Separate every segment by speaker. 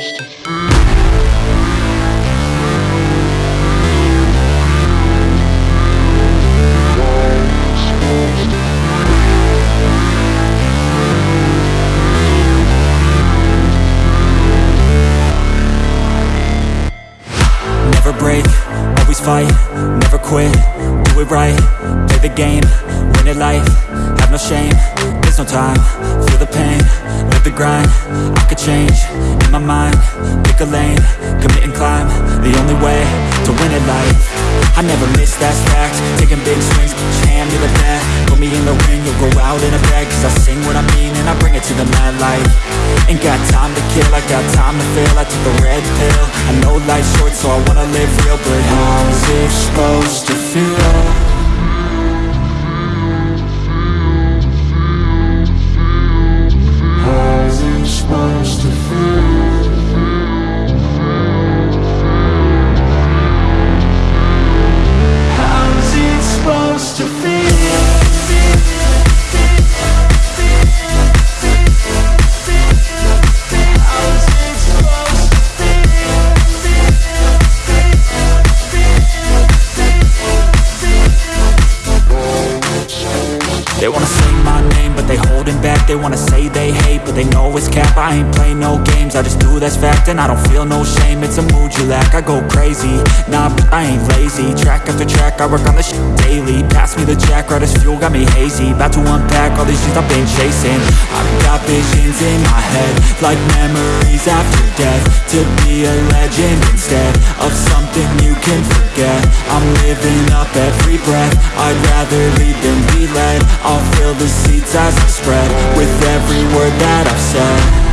Speaker 1: supposed
Speaker 2: fight, never quit, do it right, play the game, win it life, have no shame, there's no time, feel the pain, the grind, I could change, in my mind, pick a lane, commit and climb, the only way to win it life, I never miss, that's fact, taking big swings, your hand to the bat, put me in the ring, you'll go out in a bag, cause I sing what I mean and I bring it to the mad light, ain't got time to kill, I got time to feel, I took the red pill, I know life's short so I wanna live real, but how's it supposed to feel? They wanna say they hate, but they know it's cap. I ain't play no games, I just do that's fact And I don't feel no shame, it's a mood you lack I go crazy, nah, but I ain't lazy. Track after track, I work on this shit daily. Pass me the jack, right as fuel, got me hazy. About to unpack all these things I've been chasing. I've got visions in my head Like memories after death. To be a legend instead Of something you can forget. I'm living up every breath. I'd rather lead than be led. I'll fill the seats as I spread With every word that I've said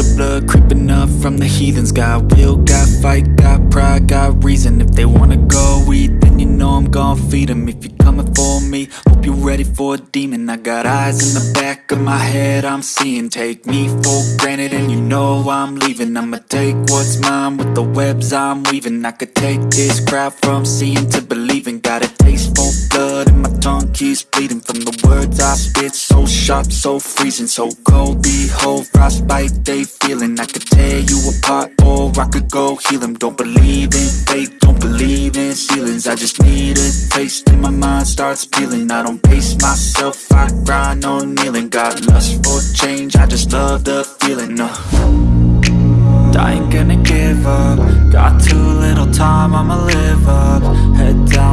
Speaker 2: the blood creeping up from the heathens. Got will, got fight, got pride, got reason. If they wanna go eat, then you know I'm gon' feed them If you're coming for me, hope you're ready for a demon. I got eyes in the back of my head, I'm seeing. Take me for granted and you know I'm leaving. I'ma take what's mine with the webs I'm weaving. I could take this crowd from seeing to believing. Got a taste for blood and my tongue keeps bleeding From the words I spit, so so freezing So cold, behold, frostbite they feeling. I could tear you apart or I could go heal them Don't believe in fate, don't believe in ceilings. I just need a taste and my mind starts peeling. I don't pace myself, I grind on kneeling. Got lust for change, I just love the feeling uh. I ain't gonna give up. Got too little time, I'ma live up. Head down,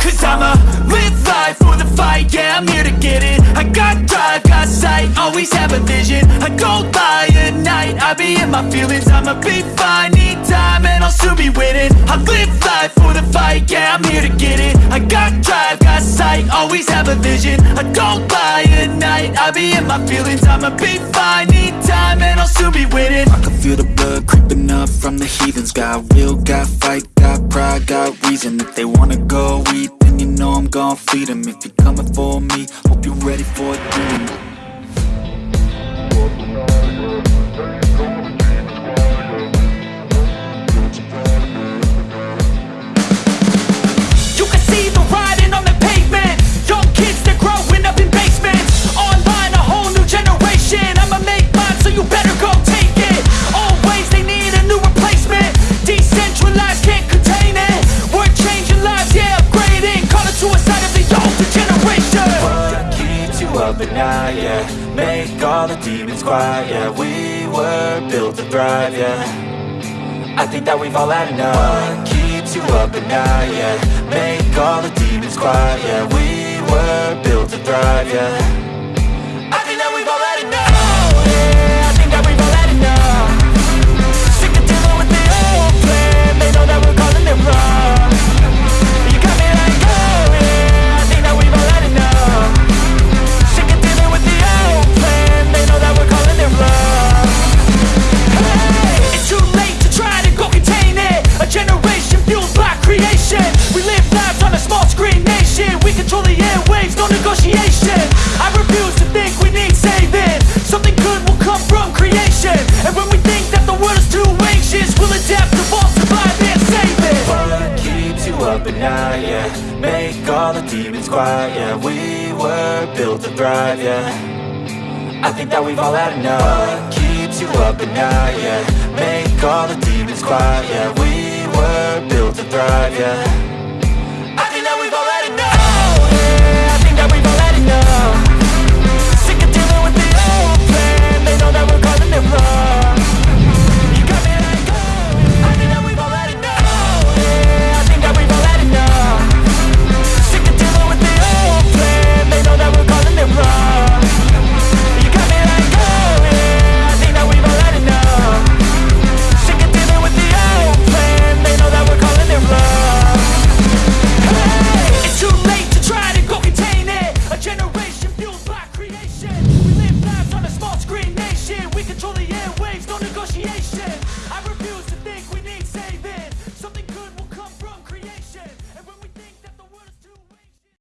Speaker 2: Cause I'ma live
Speaker 3: life for the fight, yeah, I'm here to get it. I got drive, got sight, always have a vision. I don't lie at night, I be in my feelings. I'ma be fine, need time, and I'll soon be winning. I live life for the fight, yeah, I'm here to get it. I got drive, got sight, always have a vision. I don't lie at night, I be in my feelings. I'ma be fine, need time, and I'll soon be winning.
Speaker 2: I can feel the blood from the heathens. Got will, got fight, got pride, got reason. If they wanna go eat, then you know I'm gon' feed them If you're coming for me, hope you're ready for a demon
Speaker 3: up
Speaker 2: at night, yeah. Make all the demons quiet, yeah. We were built to thrive, yeah. I think that we've all had enough. What keeps you up at night, yeah? Make all the demons quiet, yeah. We were built to thrive, yeah all the demons quiet, yeah We were built to thrive, yeah. I think that we've all had enough. What keeps you up at night, yeah? Make all the demons quiet, yeah. We were built to thrive, yeah